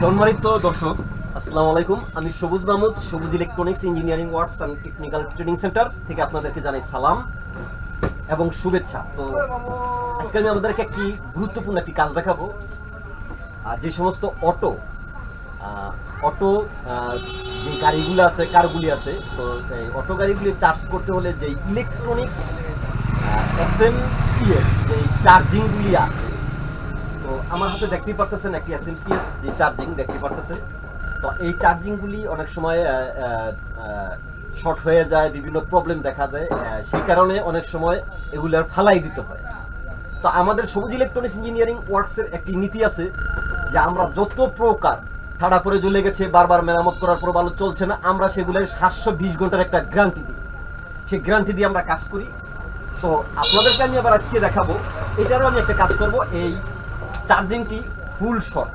সম্মানিত দর্শক, আসসালামু আলাইকুম। আমি Sabuj Mahmud, Sabuj electronics engineering works and technical training centre থেকে আপনাদেরকে জানাই সালাম এবং শুভেচ্ছা। তো আজকে আমি আমাদেরকে একটি গুরুত্বপূর্ণ একটি কাজ দেখাবো। আর যে সমস্ত অটো অটো যে গাড়িগুলো আছে, কারগুলি আছে, তো এই অটো গাড়িগুলি চার্জ করতে হলে যে ইলেকট্রনিক্স এস এম যে চার্জিংগুলি আছে আমার হাতে দেখতেই পারতেছেন একটি এসএমপিএস যে চার্জিং দেখতে পারতেছেন। তো এই চার্জিংগুলি অনেক সময় শর্ট হয়ে যায়, বিভিন্ন প্রবলেম দেখা যায় সেই কারণে অনেক সময় এগুলার ফালাই দিতে হয়। তো আমাদের সবুজ ইলেকট্রনিক্স ইঞ্জিনিয়ারিং ওয়ার্কসের একটি নীতি আছে যে আমরা যত প্রকার ঠাড়া পরে জ্বলে গেছে, বারবার মেরামত করার পর ভালো চলছে না, আমরা সেগুলোর সাতশো বিশ ঘণ্টার একটা গ্যারান্টি দিই। সেই গ্যারান্টি দিয়ে আমরা কাজ করি। তো আপনাদেরকে আমি আবার আজকে দেখাবো, এটারও আমি একটা কাজ করব, এই চার্জিংটি ফুল শর্ট।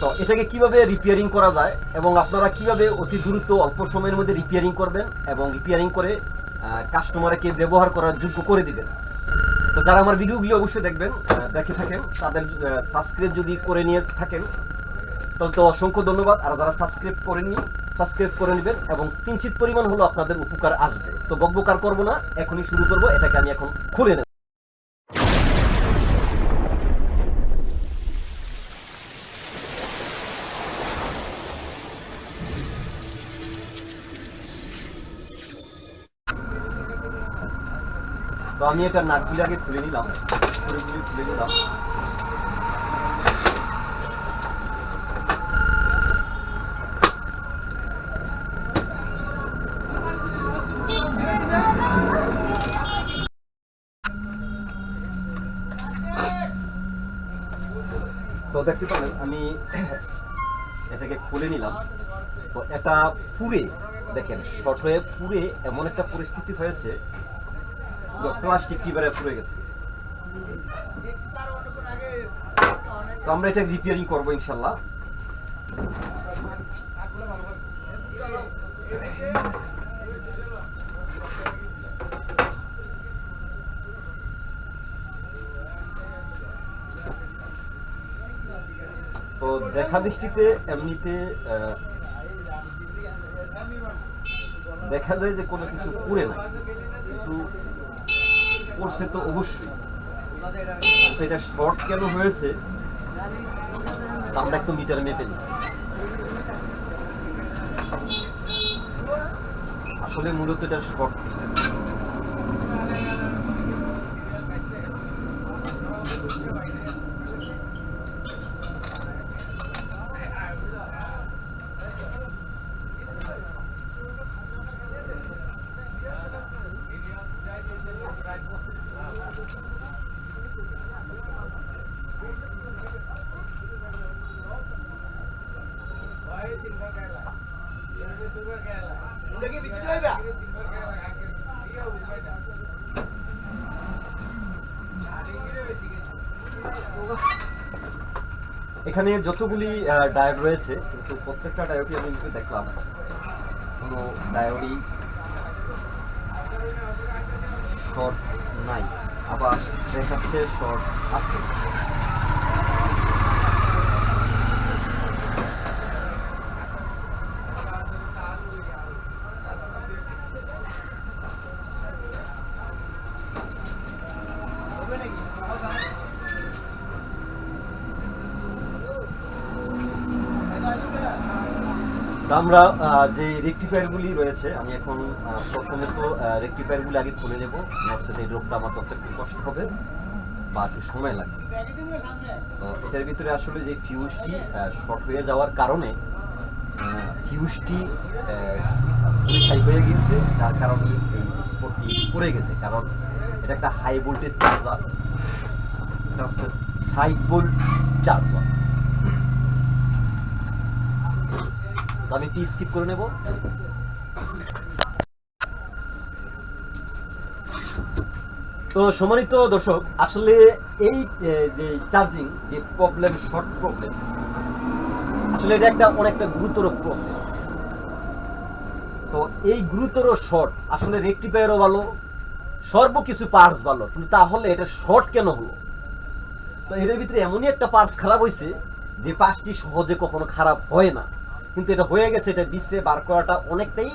তো এটাকে কীভাবে রিপেয়ারিং করা যায় এবং আপনারা কীভাবে অতি দ্রুত অল্প সময়ের মধ্যে রিপেয়ারিং করবেন এবং রিপেয়ারিং করে কাস্টমারকে ব্যবহার করার যোগ্য করে দিবেন। তো যারা আমার ভিডিওগুলি অবশ্যই দেখবেন দেখে থাকেন, তাদের সাবস্ক্রাইব যদি করে নিয়ে থাকেন, তাহলে তো অসংখ্য ধন্যবাদ। আর যারা সাবস্ক্রাইব করেননি সাবস্ক্রাইব করে নেবেন এবং কিঞ্চিত পরিমাণ হলো আপনাদের উপকার আসবে। তো বকবকার করব না, এখনই শুরু করব, এটাকে আমি এখন খুলে নেব। তো আমি এটা নাটগুলি আগে খুলে নিলাম। খুঁড়িগুলি খুলে নিলাম। তো দেখতে পারেন আমি এটাকে খুলে নিলাম। তো এটা পুরে দেখেন, শর্ট হয়ে পুরে এমন একটা পরিস্থিতি হয়েছে প্লাস্টিক কিবারে পুড়ে গেছে? তো আমরা এটা রিপেয়ারিং করব ইনশাল্লাহ। তো দেখা দৃষ্টিতে এমনিতে দেখা যায় যে কোনো কিছু পুড়ে না। কিন্তু পড়ছে তো অবশ্যই। তো এটা শর্ট কেন হয়েছে? আমরা একটু মিটার মেপে নিই। আসলে মূলত এটা শর্ট এখানে যতগুলি ডায়োড রয়েছে, কিন্তু প্রত্যেকটা ডায়োডই আমি একটু দেখলাম। কোনো ডায়োডই শর্ট নাই। আবার দেখাচ্ছে শর্ট আছে। আমরা যে রেক্টিফায়ারগুলি রয়েছে আমি এখন আহ, প্রথমে তো রেক্টিফায়ারগুলি আগে খুলে নেব। নচেত এই রোগটা আমার তত একটু কষ্ট হবে বা একটু সময় লাগবে তো এটার ভিতরে আসলে যে ফিউজটি শর্ট হয়ে যাওয়ার কারণে ফিউজটি পরিষ্কার হয়ে গিয়েছে। যার কারণে এই স্পটটি পড়ে গেছে। কারণ এটা একটা হাই ভোল্টেজ চার্জার এটা হচ্ছে ষাট ভোল্ট চার্জার আমি টি স্কিপ করে নেব? তো সম্মানিত দর্শক, আসলে এই যে চার্জিং যে প্রবলেম শর্ট প্রবলেম আসলে এটা একটা অনেকটা গুরুতর প্রবলেম তো এই গুরুতর শর্ট আসলে রেক্টিফায়ারও ভালো, সর্ব কিছু পার্টস ভালো, কিন্তু তাহলে এটা শর্ট কেন হলো? তো এটার ভিতরে এমনই একটা পার্টস খারাপ হয়েছে যে পাঁচটি সহজে কখনো খারাপ হয় না। কিন্তু এটা হয়ে গেছে, এটা বিশ্বে বার করাটা অনেকটাই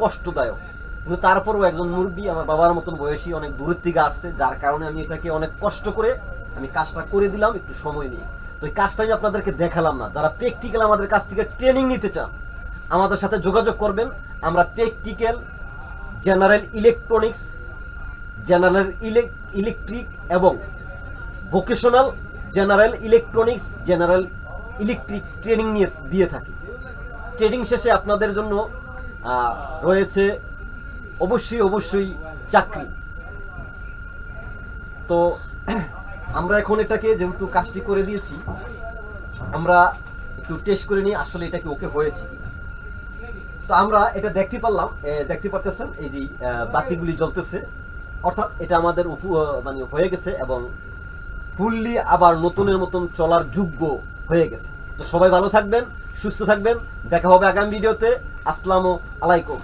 কষ্টদায়ক। কিন্তু তারপরও একজন মুরব্বী, আমার বাবার মতন বয়সী, অনেক দূরের থেকে আসছে, যার কারণে আমি এটাকে অনেক কষ্ট করে আমি কাজটা করে দিলাম, একটু সময় নিয়ে। তো এই কাজটা আমি আপনাদেরকে দেখালাম না। যারা প্র্যাকটিক্যাল আমাদের কাছ থেকে ট্রেনিং নিতে চান, আমাদের সাথে যোগাযোগ করবেন। আমরা practical general electronics general ইলেক electric এবং vocational general electronics general electric training নিয়ে দিয়ে থাকি। ট্রেনিং শেষে আপনাদের জন্য রয়েছে অবশ্যই অবশ্যই চাকরি। তো, আমরা এখন এটাকে যেহেতু কাজটি করে দিয়েছি, আমরা একটু টেস্ট করে নিই আসলে এটা কি ওকে হয়েছে তো আমরা এটা দেখতে পারলাম দেখতে পারতেছেন, এই যে বাতিগুলি জ্বলতেছে। অর্থাৎ এটা আমাদের মানে হয়ে গেছে এবং ফুললি আবার নতুনের মতন চলার যোগ্য হয়ে গেছে। তো সবাই ভালো থাকবেন সুস্থ থাকবেন। দেখা হবে আগামী ভিডিওতে। আসসালামু আলাইকুম।